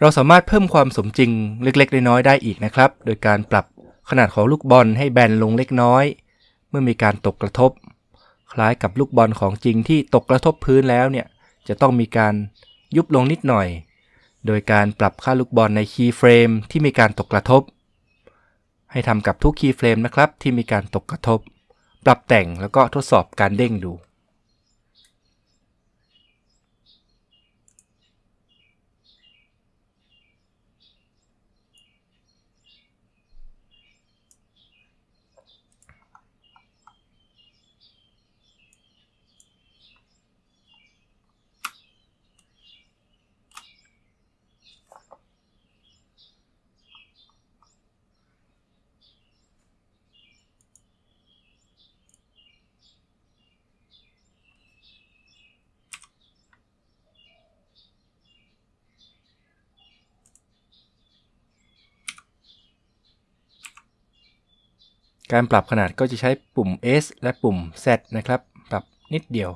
เราสามารถเพิ่มความสมจริงเล็กๆ น้อยๆ ได้อีกนะครับ โดยการปรับ ขนาดของลูกบอลให้แบนลงเล็กน้อย เมื่อมีการตกกระทบ คล้ายกับลูกบอลของจริงที่ตกกระทบพื้นแล้วเนี่ยจะต้องมีการยุบลงนิดหน่อย โดยการปรับค่าลูกบอลใน keyframe ที่มีการตกกระทบ ให้ทำกับทุก keyframe นะครับที่มีการตกกระทบ ปรับแต่งแล้วก็ทดสอบการเด้งดู การปรับขนาดก็จะใช้ปุ่ม S และปุ่ม Z นะครับ ปรับนิดเดียว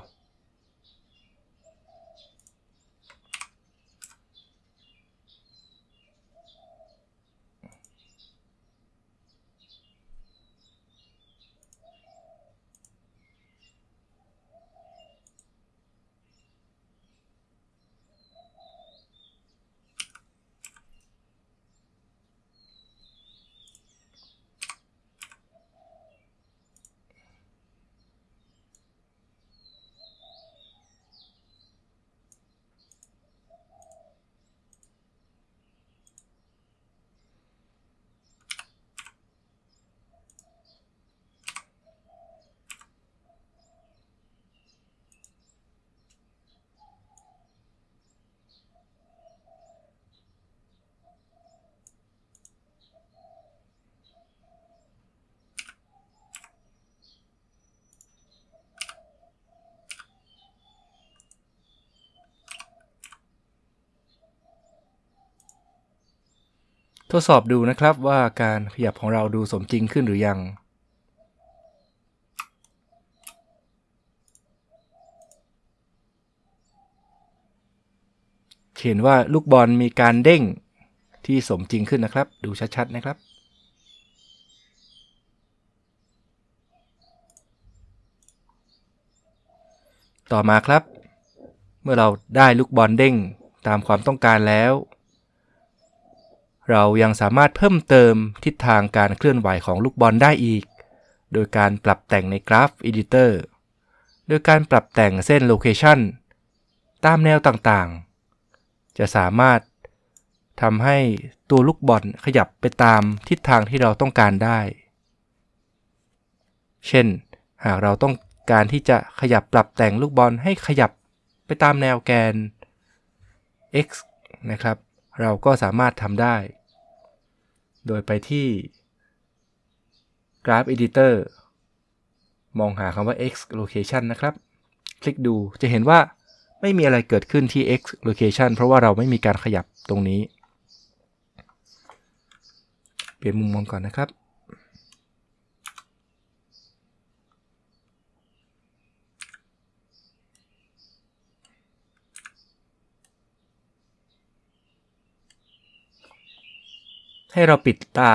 ทดสอบดูนะครับว่าการขยับของเราดูสมจริงขึ้นหรือยัง เห็นว่าลูกบอลมีการเด้งที่สมจริงขึ้นนะครับ ดูชัดๆนะครับ ต่อมาครับ เมื่อเราได้ลูกบอลเด้งตามความต้องการแล้ว เรายังสามารถเพิ่มเติมทิศทางการเคลื่อนไหวของลูกบอลได้อีก โดยการปรับแต่งในกราฟ Editor โดยการปรับแต่งเส้น Location ตามแนวต่างๆ จะสามารถทำให้ตัวลูกบอลขยับไปตามทิศทางที่เราต้องการได้ เช่น หากเราต้องการที่จะขยับปรับแต่งลูกบอลให้ขยับไปตามแนวแกน x นะครับ เราก็สามารถทำได้ โดยไปที่ Graph Editor มองหาคำว่า x location นะครับ คลิกดูจะเห็นว่าไม่มีอะไรเกิดขึ้นที่ x location เพราะว่าเราไม่มีการขยับตรงนี้ เปลี่ยนมุมมองก่อนนะครับ ให้เราปิดตา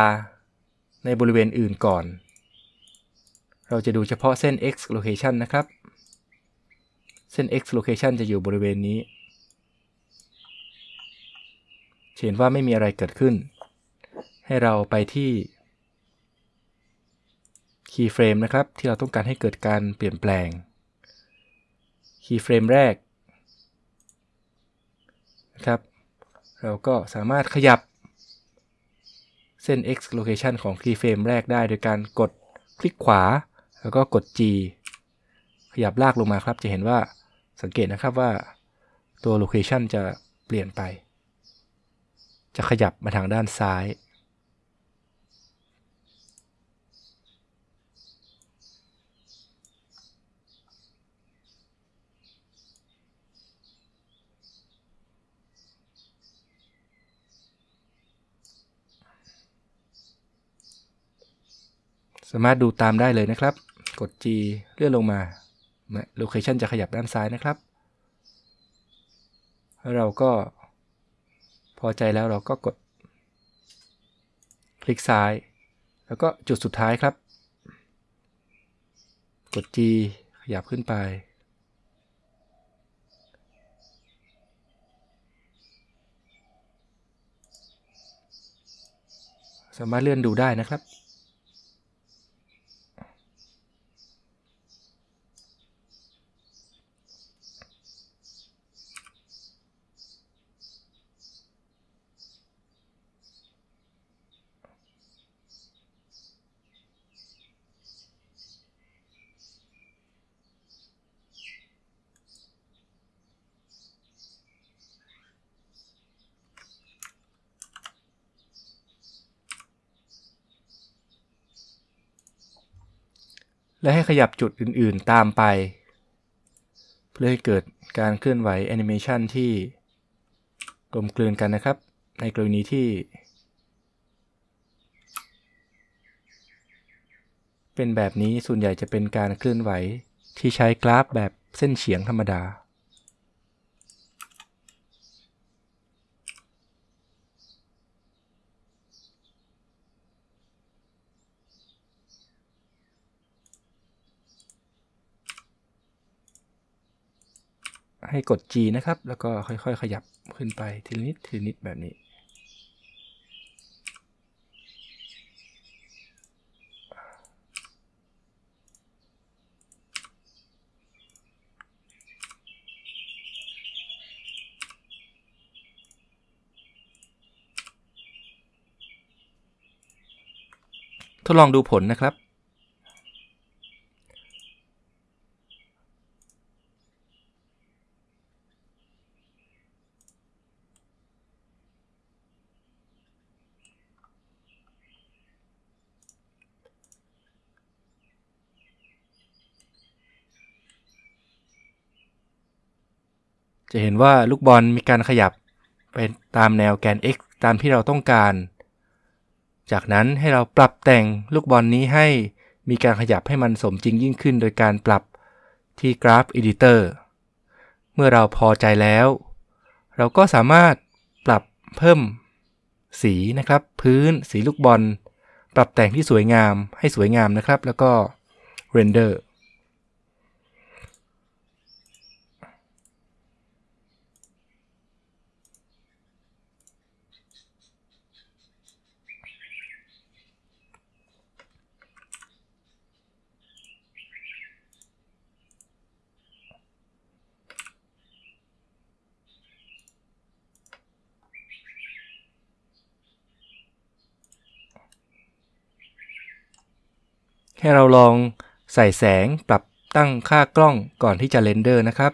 ในบริเวณอื่นก่อน เราจะดูเฉพาะเส้น x location นะครับ เส้น x location จะอยู่บริเวณนี้ เห็นว่าไม่มีอะไรเกิดขึ้น ให้เราไปที่ keyframe นะครับ ที่เราต้องการให้เกิดการเปลี่ยนแปลง keyframe แรกนะครับ เราก็สามารถขยับ เส้น x location ของ keyframe แรกได้โดยการกดคลิกขวา แล้วก็กด G ขยับลากลงมาครับ จะเห็นว่าสังเกตนะครับว่าตัว location จะเปลี่ยนไป จะขยับมาทางด้านซ้ายามารถดูตามได้เลยนะครับ กด G เลื่อนลงมาโลเคชันจะขยับด้านซ้ายนะครับแล้วเราก็พอใจแล้วเราก็กด คลิกซ้าย แล้วก็จุดสุดท้ายครับ กด G ขยับขึ้นไป สามารถเลื่อนดูได้นะครับ และให้ขยับจุดอื่นๆตามไป เพื่อให้เกิดการเคลื่อนไหวแอนิเมชันที่กลมกลืนกันนะครับ ในกรณีที่ เป็นแบบนี้ส่วนใหญ่จะเป็นการเคลื่อนไหวที่ใช้กราฟแบบเส้นเฉียงธรรมดา ให้กด G นะครับ แล้วก็ค่อยๆ ขยับขึ้นไปทีละนิดทีละนิดแบบนี้ ทดลองดูผลนะครับ จะเห็นว่าลูกบอลมีการขยับไปตามแนวแกน x ตามที่เราต้องการ จากนั้นให้เราปรับแต่งลูกบอลนี้ให้มีการขยับให้มันสมจริงยิ่งขึ้น โดยการปรับที่ Graph Editor เมื่อเราพอใจแล้ว เราก็สามารถปรับเพิ่มสีนะครับ พื้นสีลูกบอล ปรับแต่งที่สวยงามให้สวยงามนะครับ แล้วก็ Render ให้เราลองใส่แสงปรับตั้งค่ากล้องก่อนที่จะ render นะครับ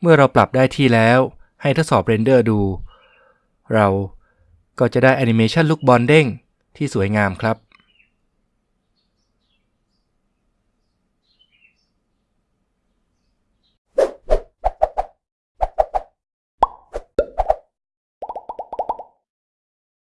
เมื่อเราปรับได้ที่แล้วให้ทดสอบ render ดู เราก็จะได้แอนิเมชันลูกบอลเด้งที่สวยงามครับ